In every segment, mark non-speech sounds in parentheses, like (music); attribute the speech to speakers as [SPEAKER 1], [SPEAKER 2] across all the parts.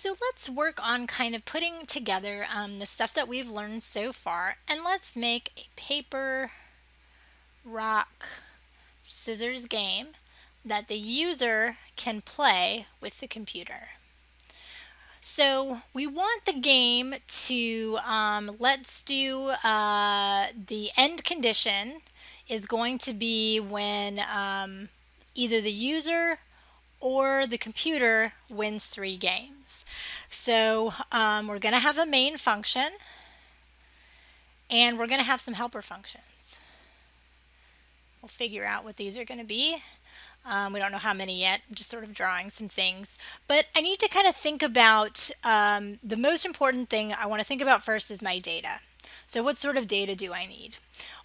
[SPEAKER 1] So let's work on kind of putting together um, the stuff that we've learned so far and let's make a paper, rock, scissors game that the user can play with the computer. So we want the game to, um, let's do uh, the end condition is going to be when um, either the user or the computer wins three games. So um, we're going to have a main function and we're going to have some helper functions. We'll figure out what these are going to be. Um, we don't know how many yet, I'm just sort of drawing some things. But I need to kind of think about um, the most important thing I want to think about first is my data. So what sort of data do I need?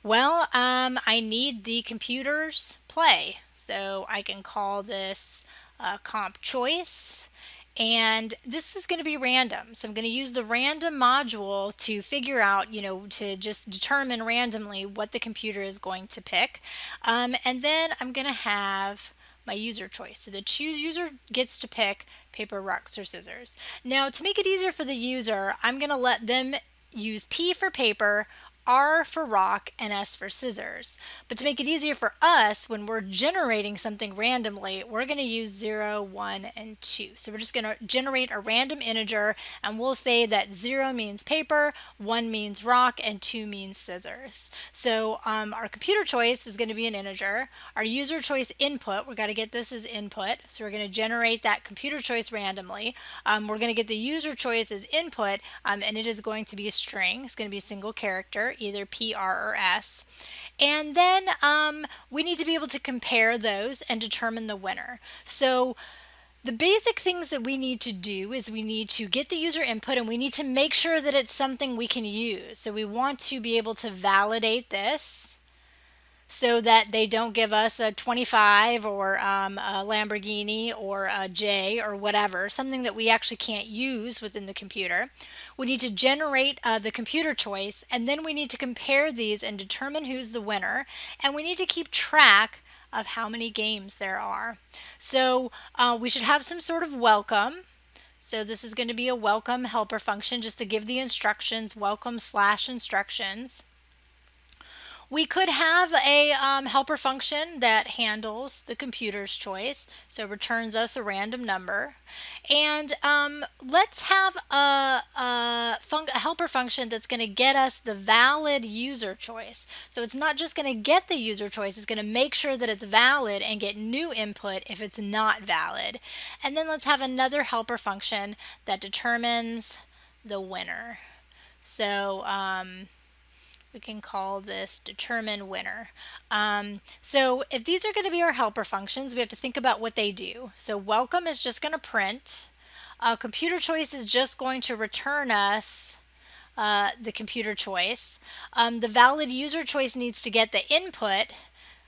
[SPEAKER 1] Well, um, I need the computer's play. So I can call this uh, comp choice and this is going to be random. So I'm going to use the random module to figure out, you know, to just determine randomly what the computer is going to pick. Um, and then I'm going to have my user choice. So the choose user gets to pick paper, rocks, or scissors. Now to make it easier for the user, I'm going to let them use P for paper, R for rock and S for scissors. But to make it easier for us, when we're generating something randomly, we're going to use 0, 1, and 2. So we're just going to generate a random integer and we'll say that 0 means paper, 1 means rock, and 2 means scissors. So um, our computer choice is going to be an integer. Our user choice input, we've got to get this as input. So we're going to generate that computer choice randomly. Um, we're going to get the user choice as input um, and it is going to be a string. It's going to be a single character either P, R, or S. And then um, we need to be able to compare those and determine the winner. So the basic things that we need to do is we need to get the user input and we need to make sure that it's something we can use. So we want to be able to validate this so that they don't give us a 25 or um, a Lamborghini or a J or whatever, something that we actually can't use within the computer. We need to generate uh, the computer choice and then we need to compare these and determine who's the winner and we need to keep track of how many games there are. So uh, we should have some sort of welcome. So this is going to be a welcome helper function just to give the instructions, welcome slash instructions. We could have a um, helper function that handles the computer's choice, so it returns us a random number. And um, let's have a, a, a helper function that's going to get us the valid user choice. So it's not just going to get the user choice, it's going to make sure that it's valid and get new input if it's not valid. And then let's have another helper function that determines the winner. So um, we can call this determine winner. Um, so if these are going to be our helper functions, we have to think about what they do. So welcome is just going to print. Uh, computer choice is just going to return us uh, the computer choice. Um, the valid user choice needs to get the input.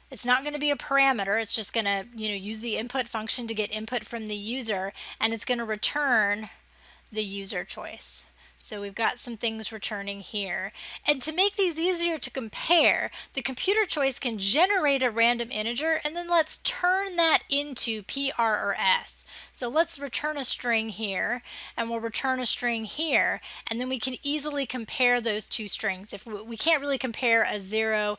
[SPEAKER 1] It's not going to be a parameter. It's just going to you know use the input function to get input from the user and it's going to return the user choice. So we've got some things returning here. And to make these easier to compare, the computer choice can generate a random integer and then let's turn that into PR or S. So let's return a string here and we'll return a string here and then we can easily compare those two strings. If we, we can't really compare a zero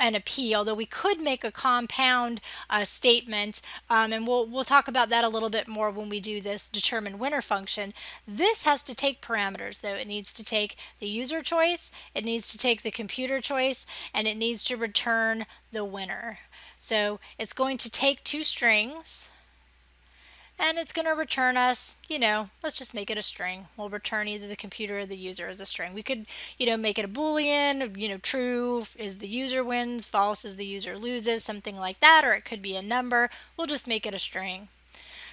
[SPEAKER 1] and a P, although we could make a compound uh, statement, um, and we'll, we'll talk about that a little bit more when we do this determine winner function. This has to take parameters though. It needs to take the user choice, it needs to take the computer choice, and it needs to return the winner. So it's going to take two strings, and it's going to return us, you know, let's just make it a string. We'll return either the computer or the user as a string. We could, you know, make it a boolean, you know, true is the user wins, false is the user loses, something like that, or it could be a number. We'll just make it a string.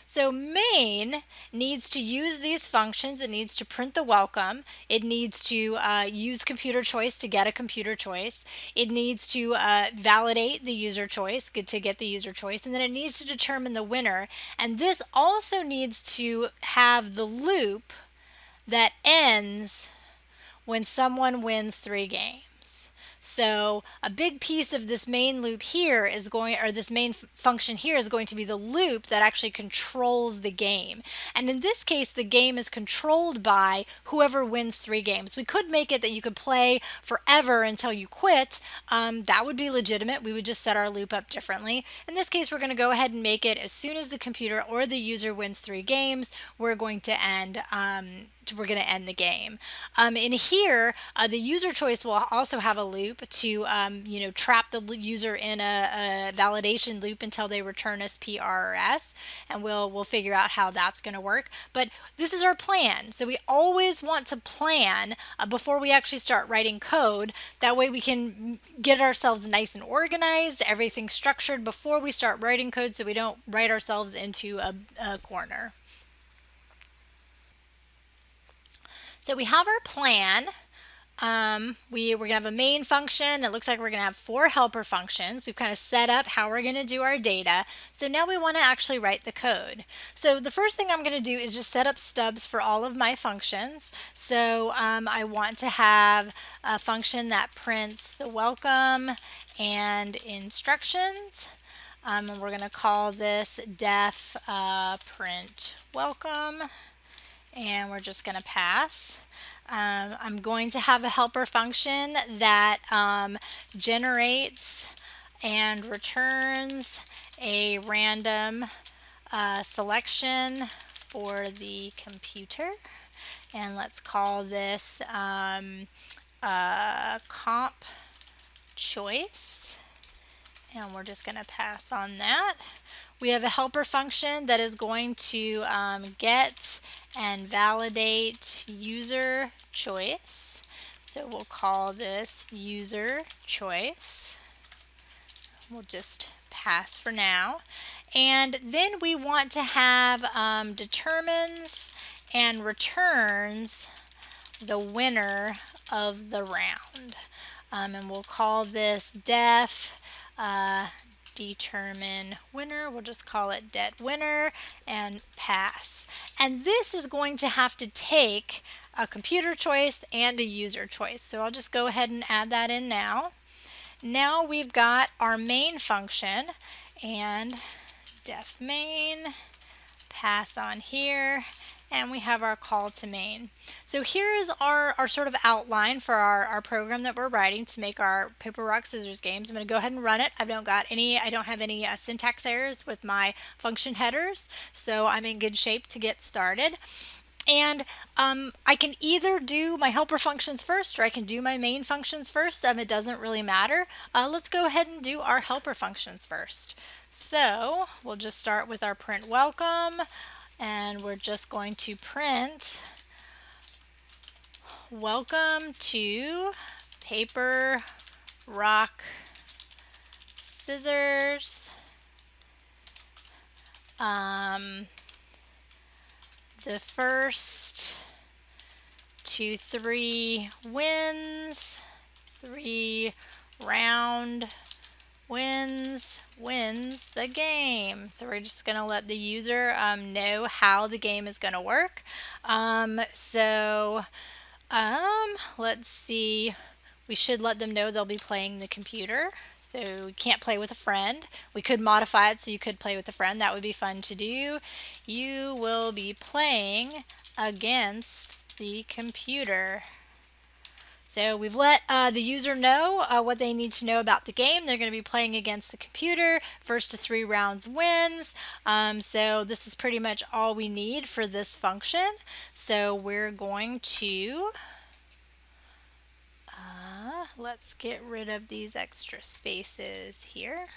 [SPEAKER 1] So main needs to use these functions. It needs to print the welcome. It needs to uh, use computer choice to get a computer choice. It needs to uh, validate the user choice to get the user choice. And then it needs to determine the winner. And this also needs to have the loop that ends when someone wins three games. So a big piece of this main loop here is going, or this main function here is going to be the loop that actually controls the game. And in this case, the game is controlled by whoever wins three games. We could make it that you could play forever until you quit. Um, that would be legitimate. We would just set our loop up differently. In this case, we're going to go ahead and make it as soon as the computer or the user wins three games, we're going to end um, we're going to end the game. Um, in here, uh, the user choice will also have a loop to, um, you know, trap the user in a, a, validation loop until they return us P, R, and we'll we'll figure out how that's going to work. But this is our plan, so we always want to plan uh, before we actually start writing code. That way, we can get ourselves nice and organized, everything structured before we start writing code, so we don't write ourselves into a, a corner. So we have our plan. Um, we, we're going to have a main function. It looks like we're going to have four helper functions. We've kind of set up how we're going to do our data. So now we want to actually write the code. So the first thing I'm going to do is just set up stubs for all of my functions. So um, I want to have a function that prints the welcome and instructions. Um, and we're going to call this def uh, print welcome and we're just going to pass. Um, I'm going to have a helper function that um, generates and returns a random uh, selection for the computer. And let's call this um, uh, comp choice. And we're just going to pass on that. We have a helper function that is going to um, get and validate user choice. So we'll call this user choice. We'll just pass for now. And then we want to have um, determines and returns the winner of the round. Um, and we'll call this def uh, determine winner. We'll just call it det winner and pass. And this is going to have to take a computer choice and a user choice. So I'll just go ahead and add that in now. Now we've got our main function and def main pass on here and we have our call to main. So here is our, our sort of outline for our, our program that we're writing to make our paper, rock, scissors games. I'm going to go ahead and run it. I don't got any, I don't have any uh, syntax errors with my function headers, so I'm in good shape to get started. And um, I can either do my helper functions first or I can do my main functions first. Um, it doesn't really matter. Uh, let's go ahead and do our helper functions first. So we'll just start with our print welcome and we're just going to print. Welcome to paper rock scissors. Um, the first two three wins three round wins wins the game. So we're just going to let the user um, know how the game is going to work. Um, so um, let's see. We should let them know they'll be playing the computer. So we can't play with a friend. We could modify it so you could play with a friend. That would be fun to do. You will be playing against the computer. So we've let uh, the user know uh, what they need to know about the game. They're going to be playing against the computer. First to three rounds wins. Um, so this is pretty much all we need for this function. So we're going to, uh, let's get rid of these extra spaces here.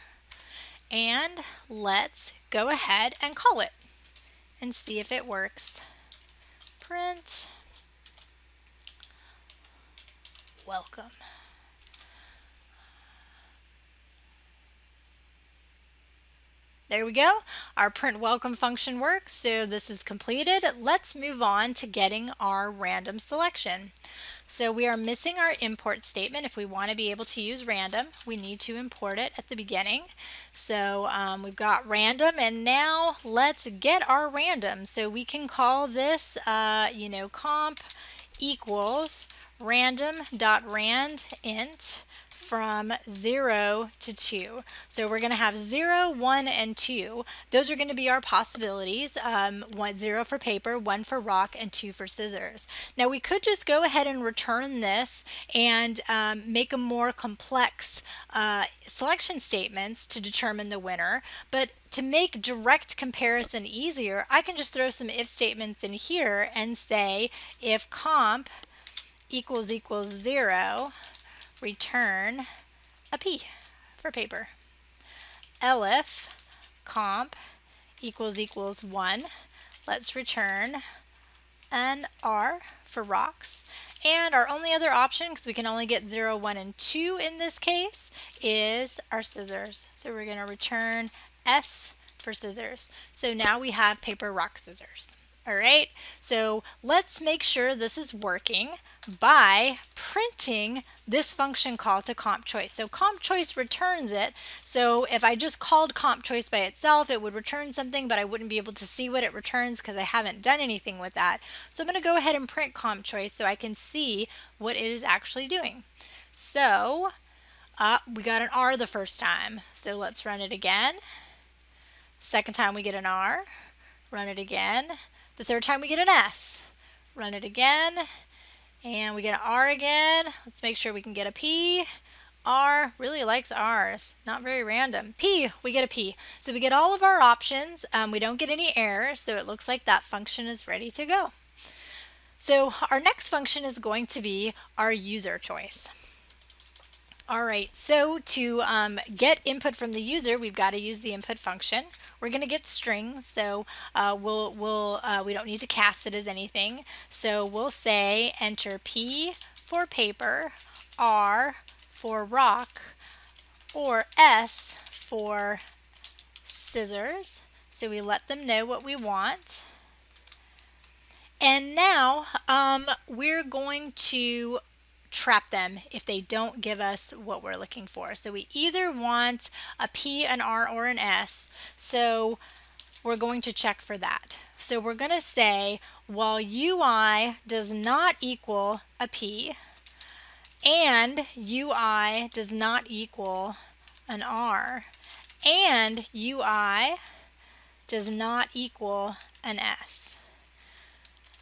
[SPEAKER 1] And let's go ahead and call it and see if it works. Print welcome. There we go. Our print welcome function works. So this is completed. Let's move on to getting our random selection. So we are missing our import statement. If we want to be able to use random, we need to import it at the beginning. So um, we've got random and now let's get our random. So we can call this, uh, you know, comp equals random.rand int from 0 to 2. So we're going to have 0, 1, and 2. Those are going to be our possibilities. Um, one, 0 for paper, 1 for rock, and 2 for scissors. Now we could just go ahead and return this and um, make a more complex uh, selection statements to determine the winner, but to make direct comparison easier, I can just throw some if statements in here and say if comp equals equals 0, return a P for paper. elif comp equals equals 1, let's return an R for rocks. And our only other option, because we can only get 0, 1, and 2 in this case, is our scissors. So we're going to return S for scissors. So now we have paper, rock, scissors. All right, so let's make sure this is working by printing this function call to comp choice. So comp choice returns it. So if I just called comp choice by itself, it would return something, but I wouldn't be able to see what it returns because I haven't done anything with that. So I'm going to go ahead and print comp choice so I can see what it is actually doing. So uh, we got an R the first time. So let's run it again. Second time we get an R. Run it again. The third time we get an S. Run it again. And we get an R again. Let's make sure we can get a P. R really likes R's, not very random. P, we get a P. So we get all of our options. Um, we don't get any errors, so it looks like that function is ready to go. So our next function is going to be our user choice. All right, so to um, get input from the user, we've got to use the input function. We're going to get strings, so uh, we'll, we'll, uh, we don't need to cast it as anything. So we'll say enter P for paper, R for rock, or S for scissors. So we let them know what we want. And now um, we're going to trap them if they don't give us what we're looking for. So we either want a P, an R, or an S. So we're going to check for that. So we're going to say while UI does not equal a P and UI does not equal an R and UI does not equal an S.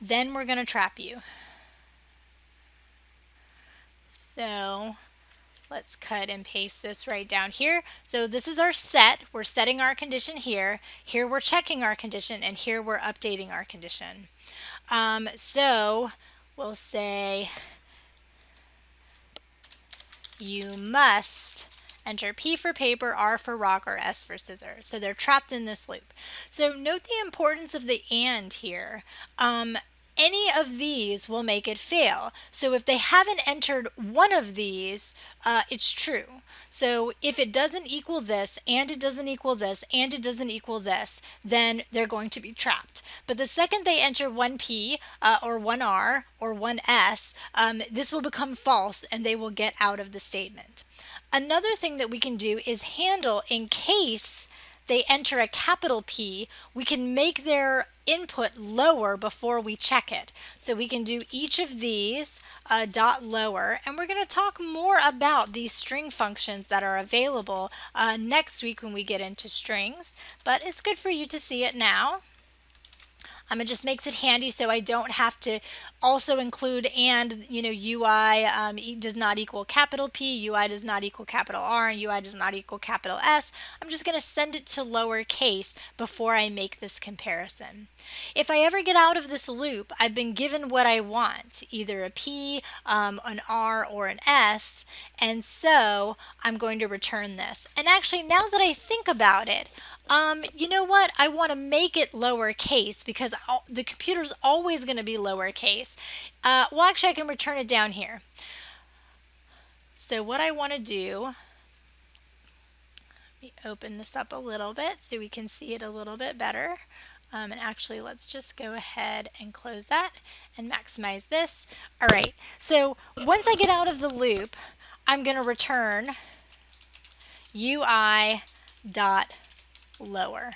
[SPEAKER 1] Then we're going to trap you. So let's cut and paste this right down here. So this is our set. We're setting our condition here. Here we're checking our condition and here we're updating our condition. Um, so we'll say you must enter P for paper, R for rock, or S for scissors. So they're trapped in this loop. So note the importance of the AND here. Um, any of these will make it fail. So if they haven't entered one of these, uh, it's true. So if it doesn't equal this, and it doesn't equal this, and it doesn't equal this, then they're going to be trapped. But the second they enter 1P, uh, or 1R, or 1S, um, this will become false, and they will get out of the statement. Another thing that we can do is handle in case they enter a capital P, we can make their input lower before we check it. So we can do each of these uh, dot lower and we're going to talk more about these string functions that are available uh, next week when we get into strings but it's good for you to see it now. Um, it just makes it handy so I don't have to also include and, you know, UI um, does not equal capital P, UI does not equal capital R, and UI does not equal capital S. I'm just going to send it to lowercase before I make this comparison. If I ever get out of this loop, I've been given what I want, either a P, um, an R, or an S, and so I'm going to return this. And actually, now that I think about it, um, you know what? I want to make it lowercase because the computer's always going to be lowercase. Uh, well, actually, I can return it down here. So what I want to do, let me open this up a little bit so we can see it a little bit better. Um, and actually, let's just go ahead and close that and maximize this. All right, so once I get out of the loop, I'm going to return UI dot lower.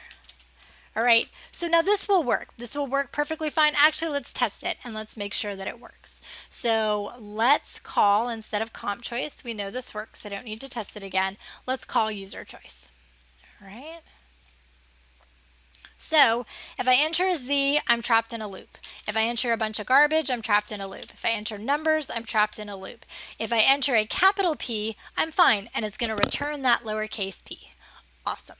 [SPEAKER 1] All right, so now this will work. This will work perfectly fine. Actually, let's test it and let's make sure that it works. So let's call, instead of comp choice, we know this works. I don't need to test it again. Let's call user choice. All right. So if I enter a Z, I'm trapped in a loop. If I enter a bunch of garbage, I'm trapped in a loop. If I enter numbers, I'm trapped in a loop. If I enter a capital P, I'm fine, and it's going to return that lowercase p. Awesome.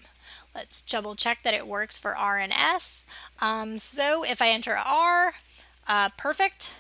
[SPEAKER 1] Let's double check that it works for R and S. Um, so if I enter R, uh, perfect.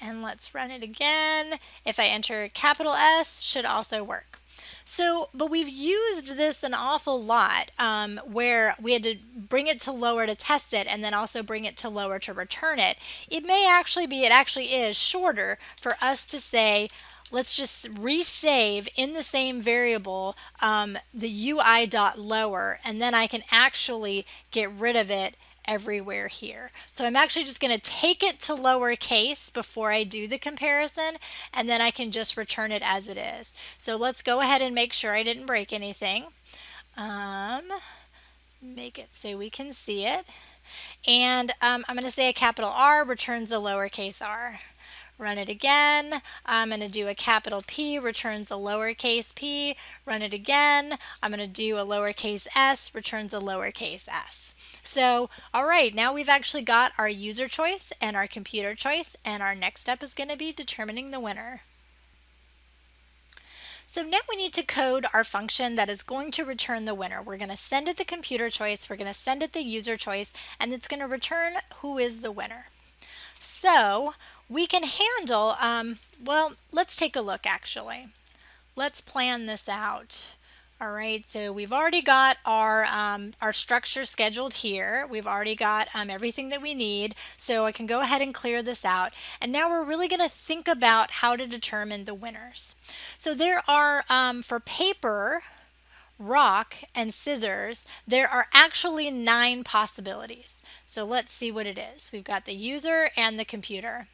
[SPEAKER 1] And let's run it again. If I enter capital S, should also work. So, but we've used this an awful lot um, where we had to bring it to lower to test it and then also bring it to lower to return it. It may actually be, it actually is shorter for us to say, let's just resave in the same variable um, the UI dot lower, and then I can actually get rid of it everywhere here. So I'm actually just going to take it to lowercase before I do the comparison and then I can just return it as it is. So let's go ahead and make sure I didn't break anything. Um, make it so we can see it. And um, I'm going to say a capital R returns a lowercase r. Run it again. I'm going to do a capital P, returns a lowercase p. Run it again. I'm going to do a lowercase s, returns a lowercase s. So, all right, now we've actually got our user choice and our computer choice, and our next step is going to be determining the winner. So now we need to code our function that is going to return the winner. We're going to send it the computer choice, we're going to send it the user choice, and it's going to return who is the winner. So we can handle, um, well, let's take a look actually. Let's plan this out. All right, so we've already got our, um, our structure scheduled here. We've already got um, everything that we need. So I can go ahead and clear this out. And now we're really gonna think about how to determine the winners. So there are, um, for paper, rock, and scissors, there are actually nine possibilities. So let's see what it is. We've got the user and the computer.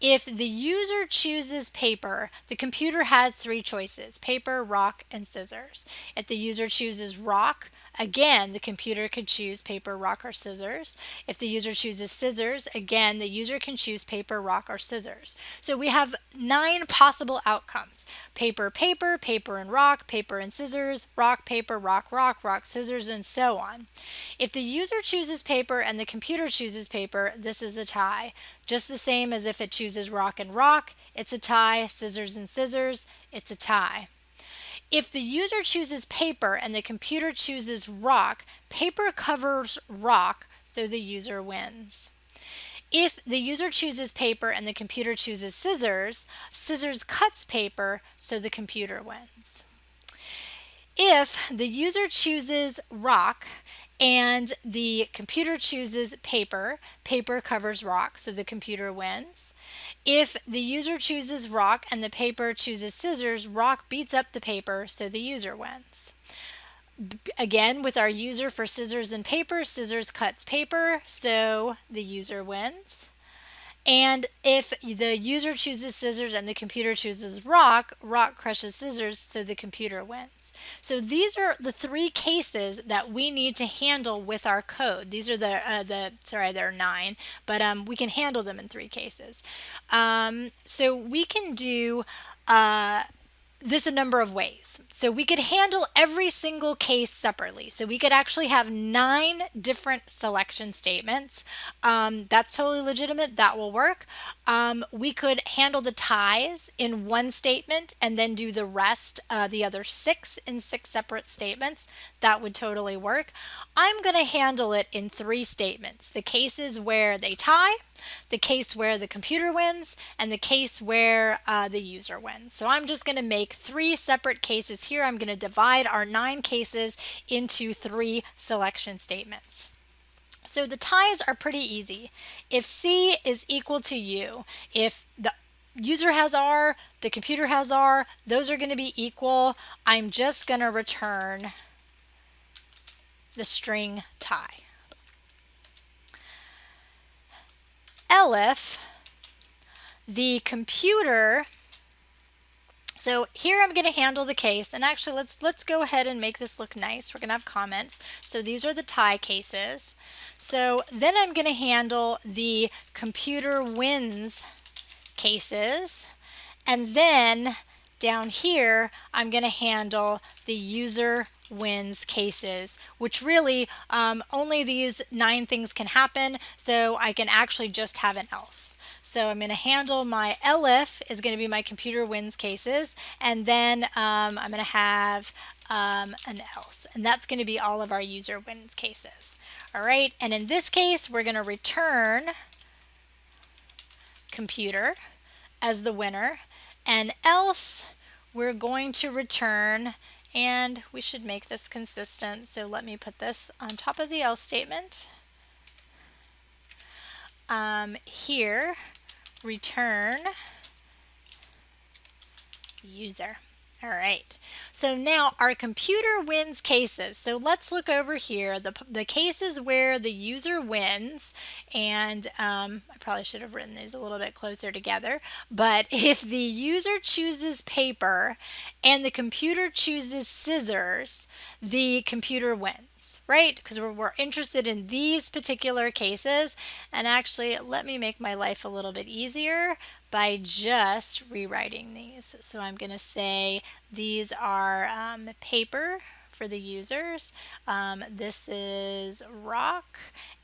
[SPEAKER 1] If the user chooses paper, the computer has three choices, paper, rock, and scissors. If the user chooses rock, again, the computer could choose paper, rock, or scissors. If the user chooses scissors, again, the user can choose paper, rock, or scissors. So we have nine possible outcomes. Paper, paper, paper and rock, paper and scissors, rock, paper, rock, rock, rock, scissors, and so on. If the user chooses paper and the computer chooses paper, this is a tie. Just the same as if it chooses rock and rock, it's a tie, scissors and scissors, it's a tie. If the user chooses paper and the computer chooses rock, paper covers rock, so the user wins. If the user chooses paper and the computer chooses scissors, scissors cuts paper, so the computer wins. If the user chooses rock and the computer chooses paper, paper covers rock, so the computer wins. If the user chooses rock and the paper chooses scissors, rock beats up the paper, so the user wins. Again, with our user for scissors and paper, scissors cuts paper, so the user wins. And if the user chooses scissors and the computer chooses rock, rock crushes scissors, so the computer wins. So these are the three cases that we need to handle with our code. These are the, uh, the sorry, there are nine, but um, we can handle them in three cases. Um, so we can do uh, this a number of ways. So we could handle every single case separately. So we could actually have nine different selection statements. Um, that's totally legitimate. That will work. Um, we could handle the ties in one statement and then do the rest, uh, the other six in six separate statements. That would totally work. I'm going to handle it in three statements. The cases where they tie, the case where the computer wins, and the case where uh, the user wins. So I'm just going to make three separate cases here. I'm going to divide our nine cases into three selection statements. So the ties are pretty easy. If C is equal to U, if the user has R, the computer has R, those are going to be equal. I'm just going to return the string tie. elif, the computer, So here I'm going to handle the case and actually let's let's go ahead and make this look nice. We're going to have comments. So these are the tie cases. So then I'm going to handle the computer wins cases and then down here I'm going to handle the user wins cases, which really um, only these nine things can happen. So I can actually just have an else. So I'm going to handle my elif is going to be my computer wins cases. And then um, I'm going to have um, an else. And that's going to be all of our user wins cases. All right. And in this case, we're going to return computer as the winner. And else we're going to return and we should make this consistent. So let me put this on top of the else statement. Um, here, return user. All right, so now our computer wins cases. So let's look over here, the, the cases where the user wins, and um, I probably should have written these a little bit closer together, but (laughs) if the user chooses paper and the computer chooses scissors, the computer wins, right? Because we're, we're interested in these particular cases, and actually let me make my life a little bit easier by just rewriting these. So I'm going to say these are um, paper for the users. Um, this is rock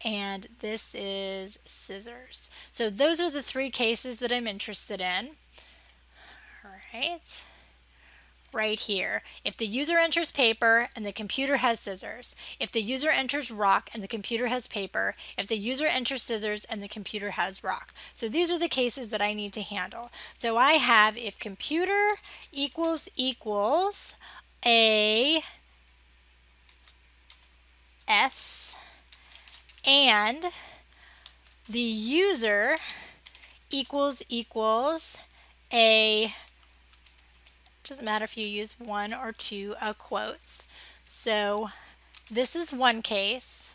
[SPEAKER 1] and this is scissors. So those are the three cases that I'm interested in. All right right here. If the user enters paper and the computer has scissors, if the user enters rock and the computer has paper, if the user enters scissors and the computer has rock. So these are the cases that I need to handle. So I have if computer equals equals a S and the user equals equals a doesn't matter if you use one or two uh, quotes. So this is one case.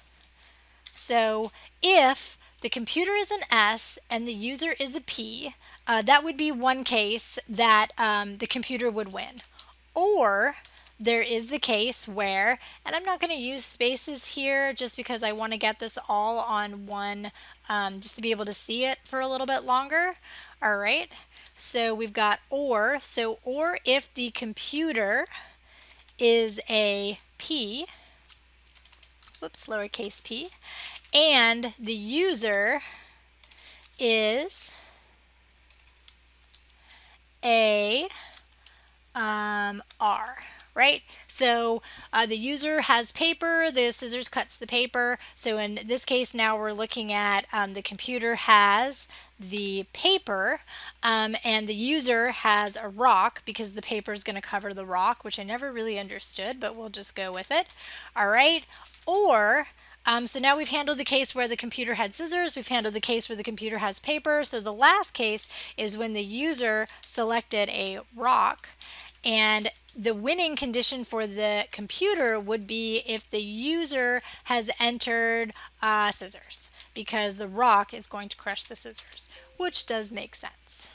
[SPEAKER 1] So if the computer is an S and the user is a P, uh, that would be one case that um, the computer would win. Or there is the case where, and I'm not going to use spaces here just because I want to get this all on one, um, just to be able to see it for a little bit longer. All right. So we've got or. So or if the computer is a P, whoops, lowercase p, and the user is a um, R right? So uh, the user has paper, the scissors cuts the paper. So in this case now we're looking at um, the computer has the paper um, and the user has a rock because the paper is going to cover the rock, which I never really understood, but we'll just go with it. All right. Or um, so now we've handled the case where the computer had scissors, we've handled the case where the computer has paper. So the last case is when the user selected a rock and the winning condition for the computer would be if the user has entered uh, scissors because the rock is going to crush the scissors, which does make sense.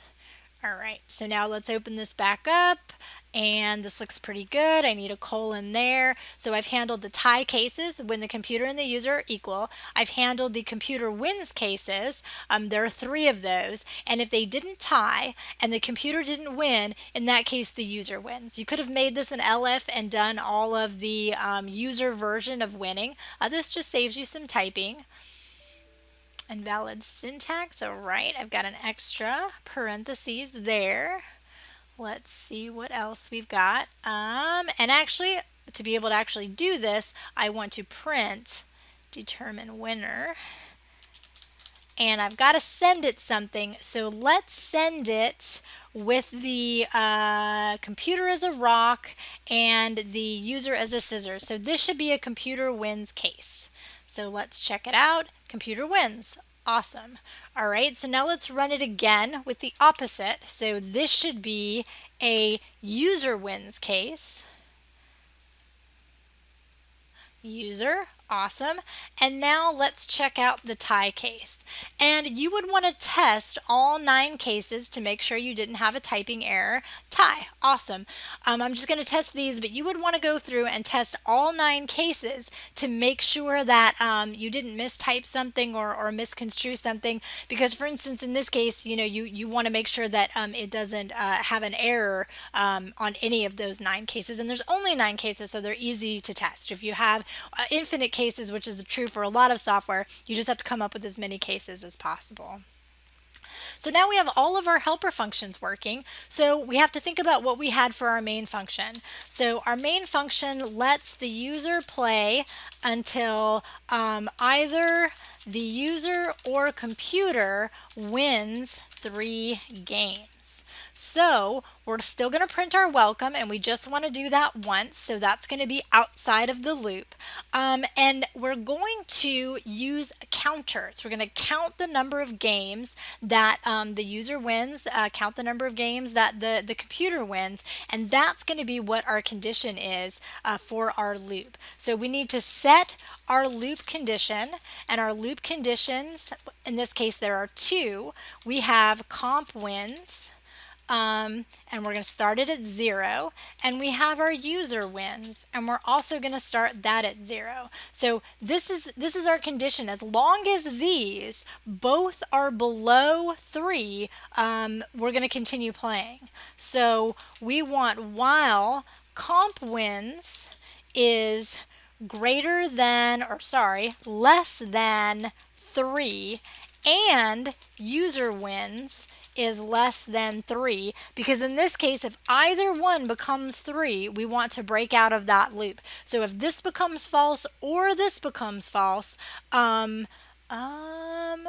[SPEAKER 1] All right, so now let's open this back up and this looks pretty good. I need a colon there. So I've handled the tie cases when the computer and the user are equal. I've handled the computer wins cases. Um, there are three of those. And if they didn't tie and the computer didn't win, in that case, the user wins. You could have made this an elif and done all of the um, user version of winning. Uh, this just saves you some typing. Invalid syntax, all right, I've got an extra parentheses there. Let's see what else we've got. Um, and actually, to be able to actually do this, I want to print determine winner. And I've got to send it something. So let's send it with the uh, computer as a rock and the user as a scissors. So this should be a computer wins case. So let's check it out. Computer wins. Awesome. All right, so now let's run it again with the opposite. So this should be a user wins case. User, Awesome. And now let's check out the tie case. And you would want to test all nine cases to make sure you didn't have a typing error. Tie. Awesome. Um, I'm just going to test these, but you would want to go through and test all nine cases to make sure that um, you didn't mistype something or, or misconstrue something. Because for instance, in this case, you know, you, you want to make sure that um, it doesn't uh, have an error um, on any of those nine cases. And there's only nine cases, so they're easy to test. If you have uh, infinite cases, which is true for a lot of software, you just have to come up with as many cases as possible. So now we have all of our helper functions working. So we have to think about what we had for our main function. So our main function lets the user play until um, either the user or computer wins three games. So we're still going to print our welcome and we just want to do that once. So that's going to be outside of the loop. Um, and we're going to use counters. We're going to count the number of games that um, the user wins, uh, count the number of games that the, the computer wins, and that's going to be what our condition is uh, for our loop. So we need to set our loop condition and our loop conditions, in this case there are two. We have comp wins um, and we're going to start it at zero and we have our user wins and we're also going to start that at zero. So this is this is our condition. As long as these both are below three um, we're going to continue playing. So we want while comp wins is greater than or sorry less than three and user wins is less than 3 because in this case if either one becomes 3 we want to break out of that loop. So if this becomes false or this becomes false um, um,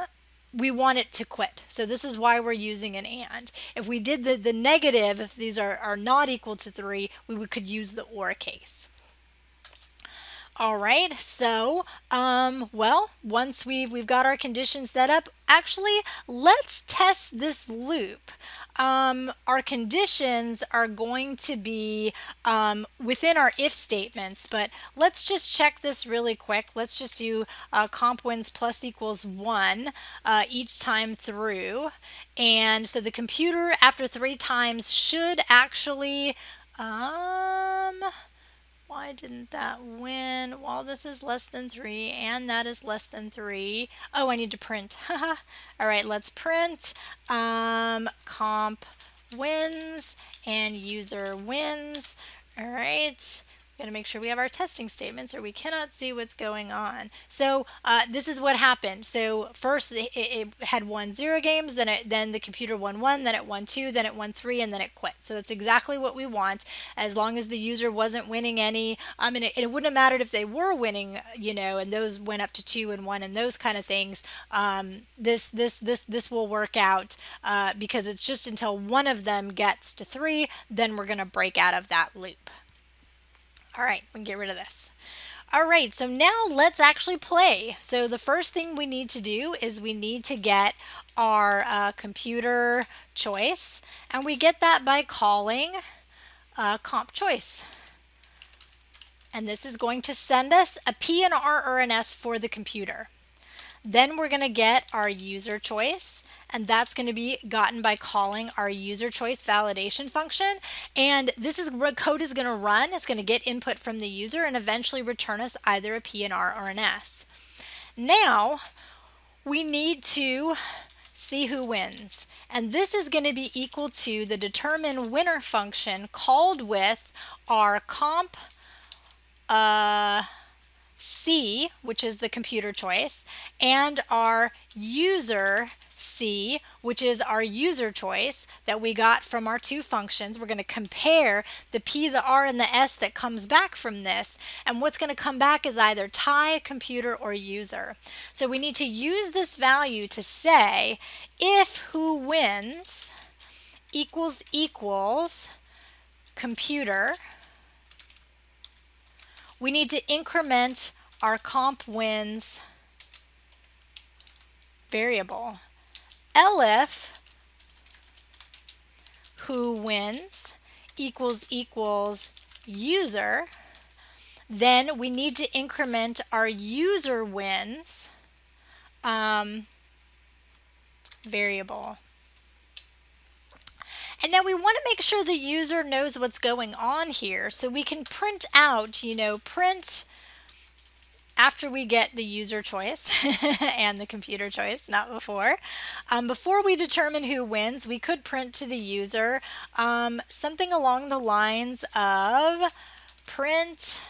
[SPEAKER 1] we want it to quit. So this is why we're using an AND. If we did the, the negative, if these are, are not equal to 3, we, we could use the OR case. All right, so, um, well, once we've, we've got our conditions set up, actually, let's test this loop. Um, our conditions are going to be um, within our if statements, but let's just check this really quick. Let's just do uh, comp wins plus equals 1 uh, each time through. And so the computer, after three times, should actually... Um, why didn't that win? Well, this is less than 3 and that is less than 3. Oh, I need to print. (laughs) All right, let's print um, comp wins and user wins. All right got to make sure we have our testing statements or we cannot see what's going on. So uh, this is what happened. So first it, it, had won zero games, then it, then the computer won one, then it won two, then it won three, and then it quit. So that's exactly what we want as long as the user wasn't winning any. I mean, it, it wouldn't have mattered if they were winning, you know, and those went up to two and one and those kind of things. Um, this this this this will work out uh, because it's just until one of them gets to three, then we're going to break out of that loop. All right, we can get rid of this. All right, so now let's actually play. So the first thing we need to do is we need to get our uh, computer choice, and we get that by calling uh, comp choice. And this is going to send us a P and R or an S for the computer. Then we're going to get our user choice and that's going to be gotten by calling our user choice validation function. And this is what code is going to run. It's going to get input from the user and eventually return us either a P a PNR or an S. Now we need to see who wins. And this is going to be equal to the determine winner function called with our comp uh, C, which is the computer choice, and our user C, which is our user choice that we got from our two functions. We're going to compare the P, the R, and the S that comes back from this. And what's going to come back is either tie, computer, or user. So we need to use this value to say if who wins equals equals computer, we need to increment our comp wins variable. elif who wins equals equals user then we need to increment our user wins um, variable. And now we want to make sure the user knows what's going on here. So we can print out, you know, print after we get the user choice (laughs) and the computer choice, not before. Um, before we determine who wins, we could print to the user um, something along the lines of print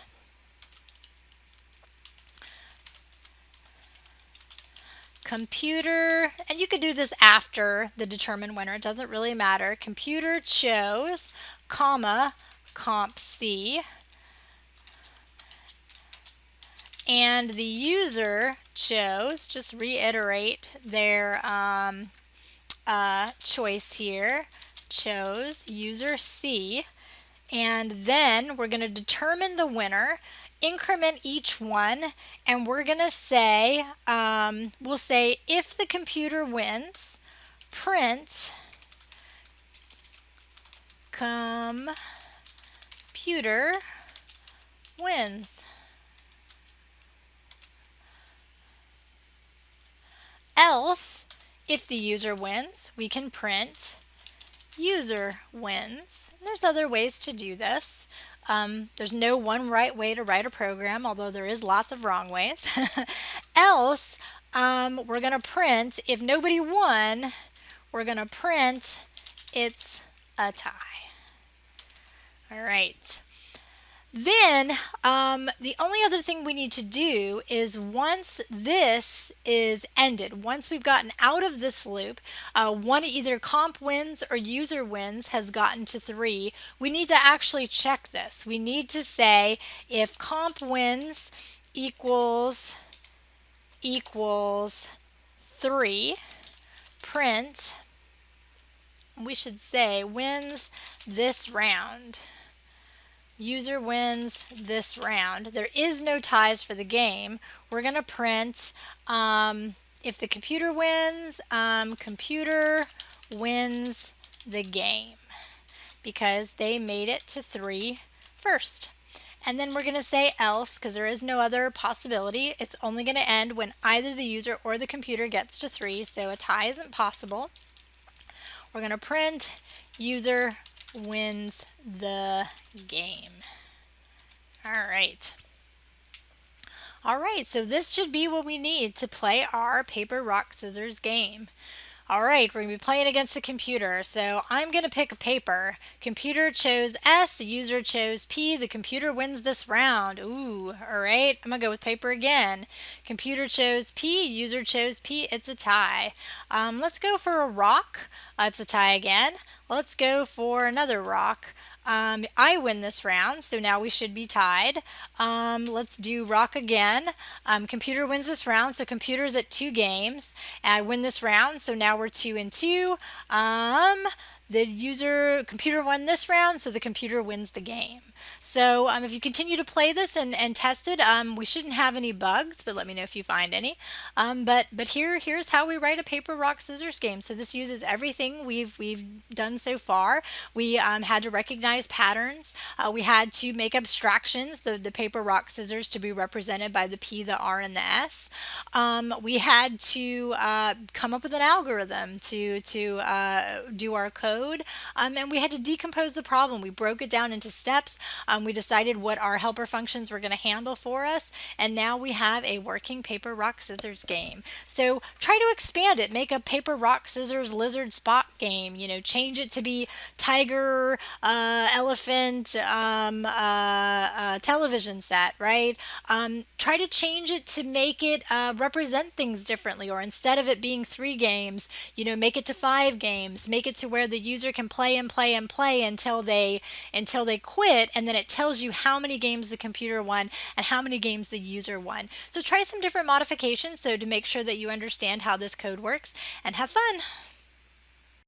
[SPEAKER 1] computer, and you could do this after the determine winner, it doesn't really matter. Computer chose, comma, comp C, and the user chose, just reiterate their um, uh, choice here, chose user C, and then we're going to determine the winner increment each one and we're going to say, um, we'll say if the computer wins, print computer wins. Else, if the user wins, we can print user wins. There's other ways to do this. Um, there's no one right way to write a program, although there is lots of wrong ways. (laughs) Else, um, we're going to print, if nobody won, we're going to print it's a tie. All right. Then um, the only other thing we need to do is once this is ended, once we've gotten out of this loop, uh, one either comp wins or user wins has gotten to three, we need to actually check this. We need to say if comp wins equals equals three, print, we should say wins this round user wins this round. There is no ties for the game. We're going to print um, if the computer wins, um, computer wins the game because they made it to three first. And then we're going to say else because there is no other possibility. It's only going to end when either the user or the computer gets to three, so a tie isn't possible. We're going to print user wins the game. All right. All right, so this should be what we need to play our paper, rock, scissors game. All right, we're going to be playing against the computer. So I'm going to pick a paper. Computer chose S, the user chose P. The computer wins this round. Ooh, all right. I'm going to go with paper again. Computer chose P, user chose P. It's a tie. Um, let's go for a rock. Uh, it's a tie again. Let's go for another rock. Um, I win this round, so now we should be tied. Um, let's do rock again. Um, computer wins this round, so computer's at two games. I win this round, so now we're two and two. Um, the user computer won this round, so the computer wins the game. So um, if you continue to play this and, and test it, um, we shouldn't have any bugs, but let me know if you find any. Um, but but here here's how we write a paper rock scissors game. So this uses everything we've we've done so far. We um, had to recognize patterns. Uh, we had to make abstractions, the the paper rock scissors to be represented by the P, the R, and the S. Um, we had to uh, come up with an algorithm to to uh, do our code. Um, and we had to decompose the problem. We broke it down into steps. Um, we decided what our helper functions were going to handle for us. And now we have a working paper, rock, scissors game. So try to expand it. Make a paper, rock, scissors, lizard, Spock game. You know, change it to be tiger, uh, elephant, um, uh, uh, television set, right? Um, try to change it to make it uh, represent things differently. Or instead of it being three games, you know, make it to five games. Make it to where the user can play and play and play until they until they quit and then it tells you how many games the computer won and how many games the user won. So try some different modifications so to make sure that you understand how this code works and have fun.